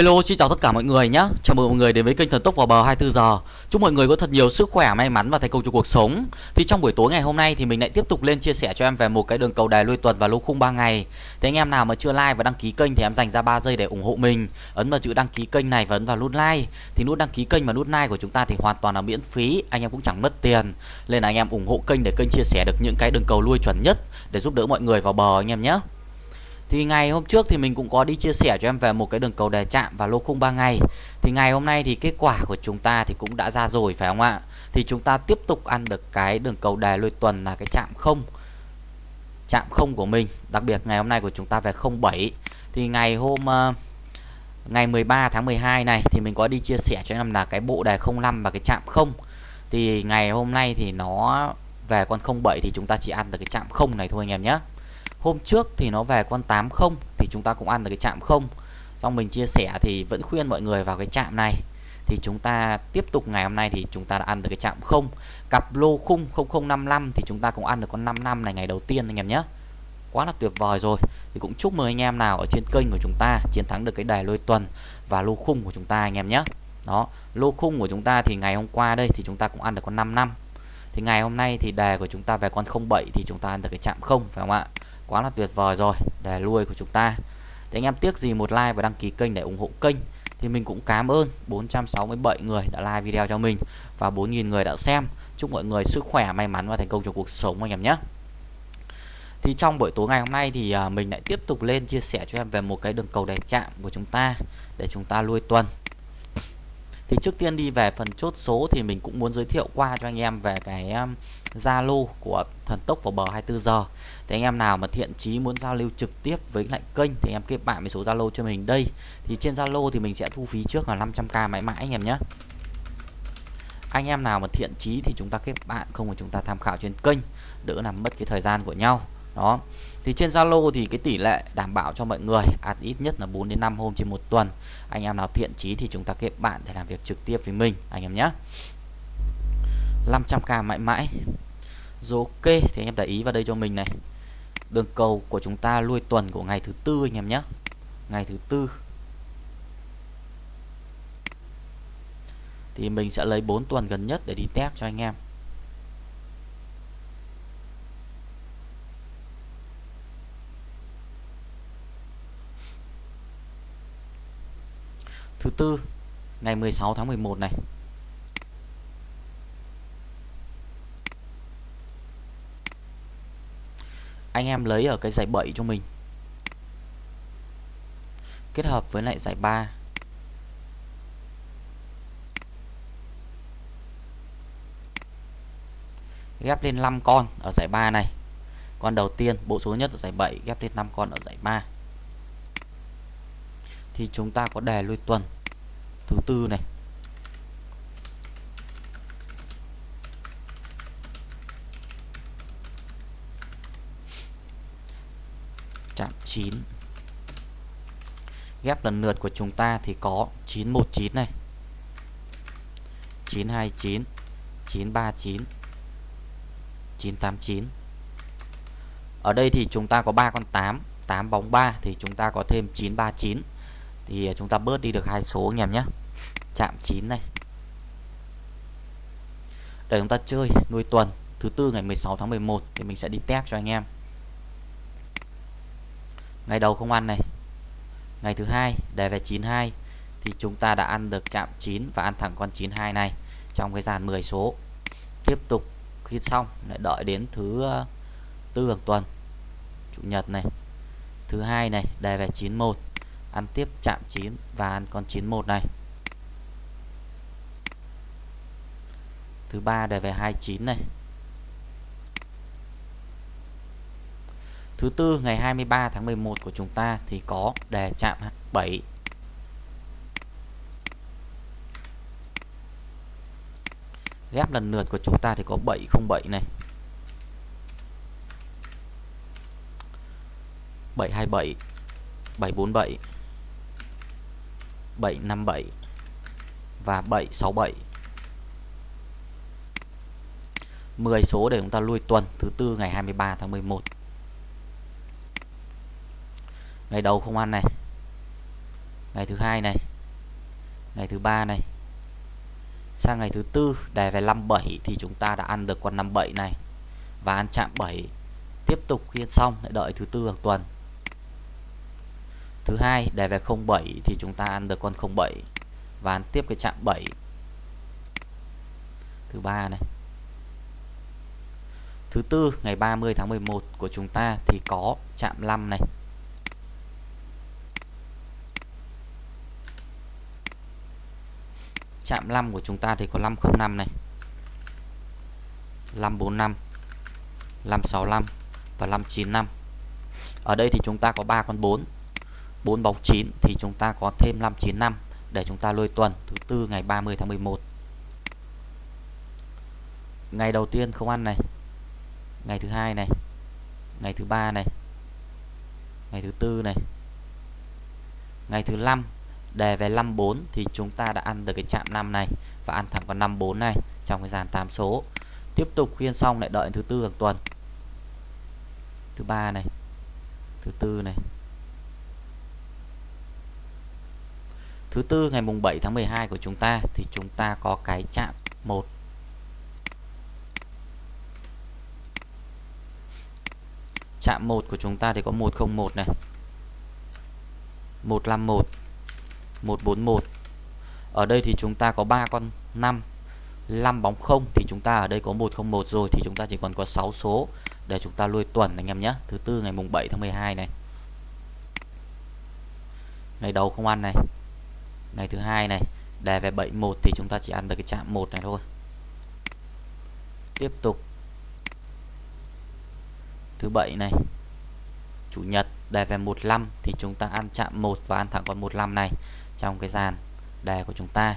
Hello xin chào tất cả mọi người nhé Chào mừng mọi người đến với kênh Thần Tốc vào bờ 24 giờ. Chúc mọi người có thật nhiều sức khỏe, may mắn và thành công trong cuộc sống. Thì trong buổi tối ngày hôm nay thì mình lại tiếp tục lên chia sẻ cho em về một cái đường cầu đài lui tuần và lô khung 3 ngày. Thì anh em nào mà chưa like và đăng ký kênh thì em dành ra 3 giây để ủng hộ mình. Ấn vào chữ đăng ký kênh này và ấn vào nút like. Thì nút đăng ký kênh và nút like của chúng ta thì hoàn toàn là miễn phí. Anh em cũng chẳng mất tiền. Nên là anh em ủng hộ kênh để kênh chia sẻ được những cái đường cầu lui chuẩn nhất Để giúp đỡ mọi người vào bờ anh em nhé thì ngày hôm trước thì mình cũng có đi chia sẻ cho em về một cái đường cầu đề chạm và lô khung 3 ngày. Thì ngày hôm nay thì kết quả của chúng ta thì cũng đã ra rồi phải không ạ? Thì chúng ta tiếp tục ăn được cái đường cầu đề lôi tuần là cái chạm không. Chạm không của mình Đặc biệt ngày hôm nay của chúng ta về 07 Thì ngày hôm uh, ngày 13 tháng 12 này thì mình có đi chia sẻ cho em là cái bộ đề 05 và cái chạm không. Thì ngày hôm nay thì nó về con 07 thì chúng ta chỉ ăn được cái chạm không này thôi anh em nhé hôm trước thì nó về con 80 thì chúng ta cũng ăn được cái chạm không xong mình chia sẻ thì vẫn khuyên mọi người vào cái chạm này thì chúng ta tiếp tục ngày hôm nay thì chúng ta đã ăn được cái chạm không cặp lô khung 0055 thì chúng ta cũng ăn được con 5 năm này ngày đầu tiên anh em nhé quá là tuyệt vời rồi thì cũng chúc mừng anh em nào ở trên kênh của chúng ta chiến thắng được cái đề lôi tuần và lô khung của chúng ta anh em nhé đó lô khung của chúng ta thì ngày hôm qua đây thì chúng ta cũng ăn được con 5 năm thì ngày hôm nay thì đề của chúng ta về con 07 thì chúng ta ăn được cái chạm không phải không ạ quá là tuyệt vời rồi, để lui của chúng ta. Thì anh em tiếc gì một like và đăng ký kênh để ủng hộ kênh, thì mình cũng cảm ơn 467 người đã like video cho mình và 4.000 người đã xem. Chúc mọi người sức khỏe, may mắn và thành công trong cuộc sống anh em nhé. Thì trong buổi tối ngày hôm nay thì à, mình lại tiếp tục lên chia sẻ cho em về một cái đường cầu đèn chạm của chúng ta để chúng ta lui tuần thì trước tiên đi về phần chốt số thì mình cũng muốn giới thiệu qua cho anh em về cái um, Zalo của thần tốc vào bờ 24 giờ. Thì anh em nào mà thiện chí muốn giao lưu trực tiếp với lại kênh thì em kết bạn với số Zalo cho mình đây. Thì trên Zalo thì mình sẽ thu phí trước là 500k mãi mãi anh em nhé. Anh em nào mà thiện chí thì chúng ta kết bạn, không thì chúng ta tham khảo trên kênh, đỡ làm mất cái thời gian của nhau đó. Thì trên Zalo thì cái tỷ lệ đảm bảo cho mọi người ăn ít nhất là 4 đến 5 hôm trên một tuần. Anh em nào thiện chí thì chúng ta kết bạn để làm việc trực tiếp với mình, anh em nhé. 500k mãi mãi. Rồi ok, thì anh em để ý vào đây cho mình này. Đường cầu của chúng ta lui tuần của ngày thứ tư, anh em nhé. Ngày thứ tư. Thì mình sẽ lấy 4 tuần gần nhất để đi test cho anh em. Thứ tư, ngày 16 tháng 11 này. Anh em lấy ở cái giải 7 cho mình. Kết hợp với lại giải 3 ghép lên 5 con ở giải 3 này. Con đầu tiên, bộ số nhất ở giải 7 ghép lên 5 con ở giải 3 thì chúng ta có đề lui tuần. Thứ tư này. Chạm 9 ghép lần lượt của chúng ta thì có 919 này. 929 939 989 ở đây thì chúng ta có 3 con 8 8 bóng 3 thì chúng ta có thêm 939 thì à, chúng ta bớt đi được hai số anh em nhé. Chạm 9 này. Để chúng ta chơi nuôi tuần, thứ tư ngày 16 tháng 11 thì mình sẽ đi test cho anh em. Ngày đầu không ăn này. Ngày thứ hai, đề về 92 thì chúng ta đã ăn được chạm 9 và ăn thẳng con 92 này trong cái dàn 10 số. Tiếp tục, khi xong, lại đợi đến thứ à, tư hàng tuần, chủ nhật này. Thứ hai này, đề về 91 ăn tiếp, chạm 9 và ăn con 91 này. Thứ ba đề về 29 này. Thứ tư, ngày 23 tháng 11 của chúng ta thì có đề chạm 7 Ghép lần lượt của chúng ta thì có 707 này. 727 747 757 và 767 10 số để chúng ta lui tuần, thứ tư ngày 23 tháng 11 ngày đầu không ăn này. Ngày thứ hai này. Ngày thứ ba này. Sang ngày thứ tư đề về 57 thì chúng ta đã ăn được con 57 này và ăn chạm 7 tiếp tục khiên xong, lại đợi thứ tư hàng tuần thứ hai đề về 07 thì chúng ta ăn được con 07 và ăn tiếp cái chạm 7 thứ ba này. Thứ tư, ngày 30 tháng 11 của chúng ta thì có chạm 5 này. Chạm 5 của chúng ta thì có 505 này. 545 565 và 595 ở đây thì chúng ta có 3 con 4 4 bóng 9 thì chúng ta có thêm 595 để chúng ta lôi tuần thứ tư ngày 30 tháng 11 ngày đầu tiên không ăn này, ngày thứ hai này, ngày thứ ba này, ngày thứ tư này, ngày thứ năm đề về 54 thì chúng ta đã ăn được cái chạm 5 này và ăn thẳng vào 54 này trong cái dàn 8 số. Tiếp tục khuyên xong lại đợi thứ tư hàng tuần. Thứ ba này, thứ tư này thứ tư, ngày mùng 7 tháng 12 của chúng ta, thì chúng ta có cái chạm 1 chạm 1 của chúng ta thì có 101 này. 151 141 ở đây thì chúng ta có 3 con 5 5 bóng 0 thì chúng ta ở đây có 101 rồi, thì chúng ta chỉ còn có 6 số để chúng ta lui tuần anh em nhé. Thứ tư, ngày mùng 7 tháng 12 này. Ngày đầu không ăn này ngày thứ hai này, đề về 71 thì chúng ta chỉ ăn được cái chạm 1 này thôi. Tiếp tục. Thứ bảy này, chủ nhật, đề về 15 thì chúng ta ăn chạm 1 và ăn thẳng con 15 này trong cái dàn đề của chúng ta.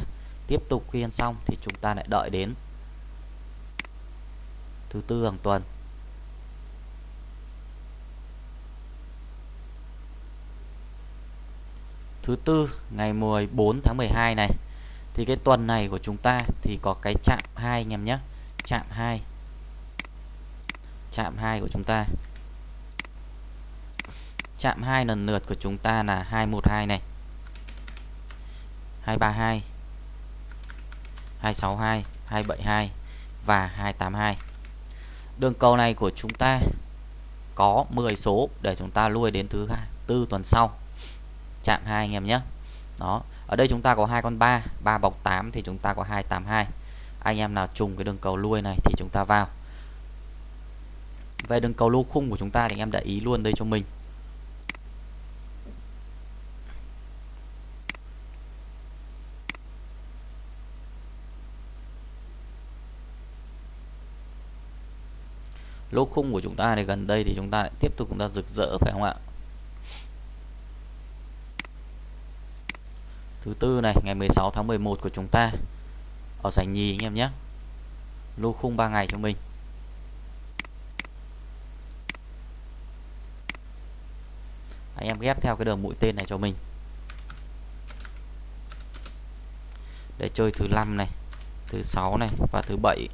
Tiếp tục khi ăn xong thì chúng ta lại đợi đến thứ tư hàng tuần. Thứ tư, ngày 14 tháng 12 này. Thì cái tuần này của chúng ta thì có cái chạm 2 anh em nhé. Chạm 2 chạm 2 của chúng ta. Chạm 2 lần lượt của chúng ta là 212 này. 232 262 272 và 282 đường cầu này của chúng ta có 10 số để chúng ta lui đến thứ tư tuần sau chạm hai anh em nhé. Đó, ở đây chúng ta có hai con 3 3 bọc 8 thì chúng ta có 282 anh em nào trùng cái đường cầu lui này thì chúng ta vào. Về đường cầu lô khung của chúng ta thì anh em để ý luôn đây cho mình. Lô khung của chúng ta thì gần đây thì chúng ta lại tiếp tục chúng ta rực rỡ, phải không ạ? Thứ tư này, ngày 16 tháng 11 của chúng ta. Ở giải nhì anh em nhé. Lô khung 3 ngày cho mình. Anh em ghép theo cái đường mũi tên này cho mình. Để chơi thứ năm này, thứ sáu này và thứ bảy.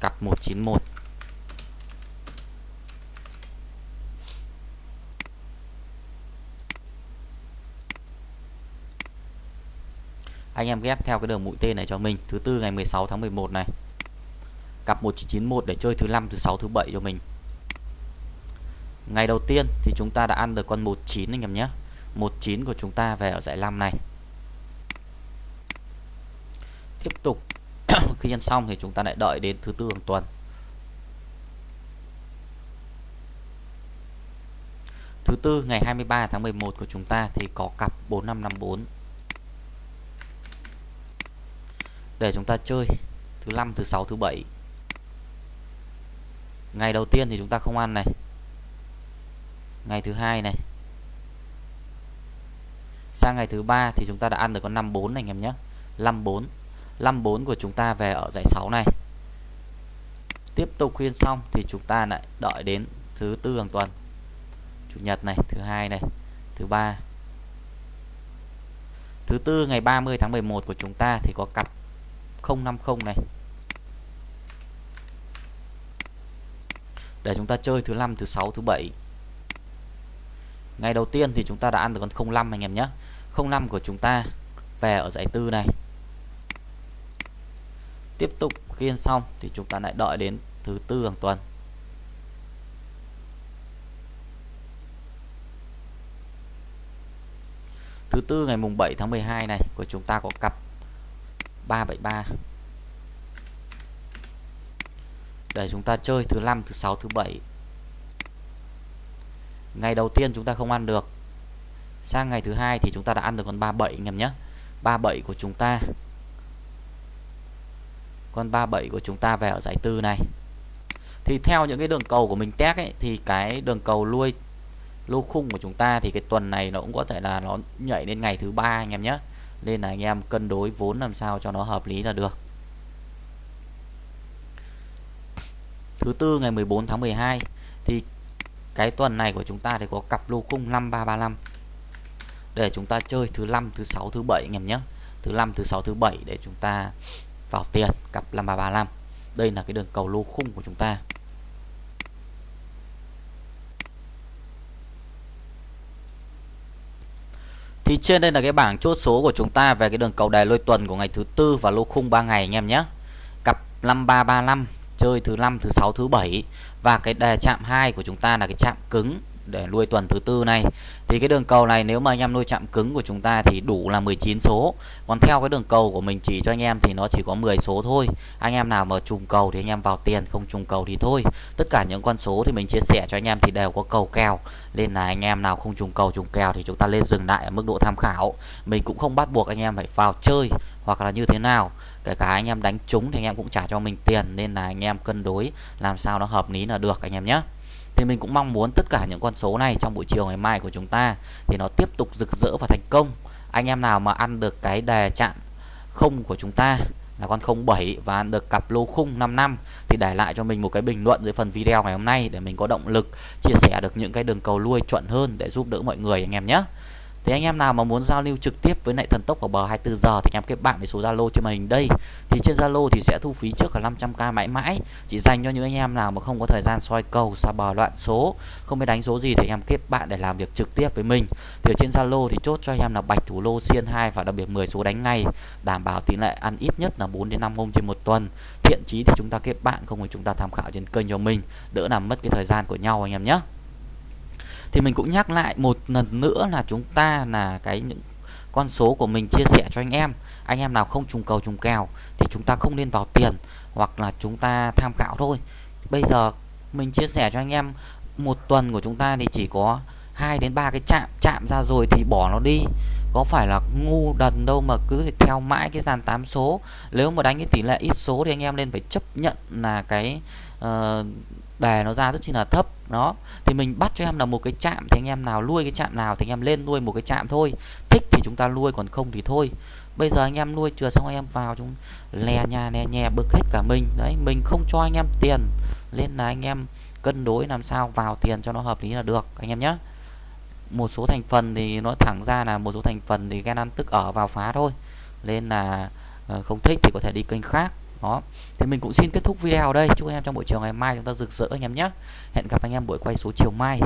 Cặp 191 anh em ghép theo cái đường mũi tên này cho mình. Thứ tư ngày 16 tháng 11 này. Cặp 1991 để chơi thứ năm, thứ sáu, thứ bảy cho mình. Ngày đầu tiên thì chúng ta đã ăn được con 19 anh em nhé. 19 của chúng ta về ở giải 5 này. Tiếp tục. Khi ăn xong thì chúng ta lại đợi đến thứ tư hàng tuần. Thứ tư ngày 23 tháng 11 của chúng ta thì có cặp 4554 để chúng ta chơi. Thứ năm, thứ sáu, thứ bảy. Ngày đầu tiên thì chúng ta không ăn này. Ngày thứ hai này. Sang ngày thứ ba thì chúng ta đã ăn được con 54 này, anh em nhé. 54 54 của chúng ta về ở giải 6 này. Tiếp tục khuyên xong thì chúng ta lại đợi đến thứ tư hàng tuần. Chủ nhật này, thứ hai này, thứ ba. Thứ tư, ngày 30 tháng 11 của chúng ta thì có cặp 050 này. Để chúng ta chơi thứ năm, thứ sáu, thứ bảy. Ngày đầu tiên thì chúng ta đã ăn được con 05 anh em nhé. 05 của chúng ta về ở giải tư này. Tiếp tục khiên xong thì chúng ta lại đợi đến thứ tư hàng tuần. Thứ tư ngày mùng 7 tháng 12 này, của chúng ta có cặp 373 để chúng ta chơi thứ năm, thứ sáu, thứ bảy. Ngày đầu tiên chúng ta không ăn được. Sang ngày thứ hai thì chúng ta đã ăn được con 37 anh em nhé. 37 của chúng ta. Con 37 của chúng ta về ở giải tư này. Thì theo những cái đường cầu của mình test ấy, thì cái đường cầu lui lô khung của chúng ta thì cái tuần này nó cũng có thể là nó nhảy lên ngày thứ ba, anh em nhé nên là anh em cân đối vốn làm sao cho nó hợp lý là được. Thứ tư, ngày 14 tháng 12 thì cái tuần này của chúng ta thì có cặp lô khung 5335 để chúng ta chơi thứ năm, thứ sáu, thứ bảy anh em nhé. Thứ năm, thứ sáu, thứ bảy để chúng ta vào tiền, cặp 5335 đây là cái đường cầu lô khung của chúng ta. Thì trên đây là cái bảng chốt số của chúng ta về cái đường cầu đề lôi tuần của ngày thứ tư và lô khung 3 ngày anh em nhé. Cặp 5335 chơi thứ năm, thứ sáu, thứ bảy và cái đề chạm 2 của chúng ta là cái chạm cứng để nuôi tuần thứ tư này thì cái đường cầu này nếu mà anh em nuôi chạm cứng của chúng ta thì đủ là 19 số còn theo cái đường cầu của mình chỉ cho anh em thì nó chỉ có 10 số thôi anh em nào mà trùng cầu thì anh em vào tiền không trùng cầu thì thôi tất cả những con số thì mình chia sẻ cho anh em thì đều có cầu kèo nên là anh em nào không trùng cầu trùng kèo thì chúng ta lên dừng lại ở mức độ tham khảo mình cũng không bắt buộc anh em phải vào chơi hoặc là như thế nào kể cả anh em đánh trúng thì anh em cũng trả cho mình tiền nên là anh em cân đối làm sao nó hợp lý là được anh em nhé thì mình cũng mong muốn tất cả những con số này trong buổi chiều ngày mai của chúng ta thì nó tiếp tục rực rỡ và thành công. Anh em nào mà ăn được cái đề chạm không của chúng ta, là con 07 và ăn được cặp lô khung 5 năm thì để lại cho mình một cái bình luận dưới phần video ngày hôm nay để mình có động lực chia sẻ được những cái đường cầu lui chuẩn hơn để giúp đỡ mọi người, anh em nhé thì anh em nào mà muốn giao lưu trực tiếp với lại thần tốc của bờ 24 giờ thì anh em kết bạn với số Zalo trên màn hình đây. Thì trên Zalo thì sẽ thu phí trước là 500k mãi mãi, chỉ dành cho những anh em nào mà không có thời gian soi cầu, xa bờ loạn số, không biết đánh số gì thì anh em kết bạn để làm việc trực tiếp với mình. Thì ở trên Zalo thì chốt cho anh em là bạch thủ lô xiên 2 và đặc biệt 10 số đánh ngay, đảm bảo tỷ lệ ăn ít nhất là 4 đến 5 hôm trên một tuần. Thiện chí thì chúng ta kết bạn không thì chúng ta tham khảo trên kênh cho mình, đỡ làm mất cái thời gian của nhau anh em nhé thì mình cũng nhắc lại một lần nữa là chúng ta là cái những con số của mình chia sẻ cho anh em. Anh em nào không trùng cầu trùng kèo thì chúng ta không nên vào tiền hoặc là chúng ta tham khảo thôi. Bây giờ mình chia sẻ cho anh em một tuần của chúng ta thì chỉ có hai đến ba cái chạm chạm ra rồi thì bỏ nó đi. Có phải là ngu đần đâu mà cứ theo mãi cái dàn 8 số? Nếu mà đánh cái tỷ lệ ít số thì anh em nên phải chấp nhận là cái uh, đề nó ra rất chi là thấp đó, thì mình bắt cho em là một cái chạm, thì anh em nào nuôi cái chạm nào thì anh em lên nuôi một cái chạm thôi. Thích thì chúng ta nuôi, còn không thì thôi. Bây giờ anh em nuôi chưa xong anh em vào chúng lè nhà, lè nhẹ bực hết cả mình. Đấy, mình không cho anh em tiền. Nên là anh em cân đối làm sao vào tiền cho nó hợp lý là được, anh em nhé một số thành phần thì nó thẳng ra là một số thành phần thì ghen ăn tức ở vào phá thôi. Nên là ờ, không thích thì có thể đi kênh khác đó. Thì mình cũng xin kết thúc video ở đây. Chúc anh em trong buổi chiều ngày mai chúng ta rực rỡ anh em nhé. Hẹn gặp anh em buổi quay số chiều mai.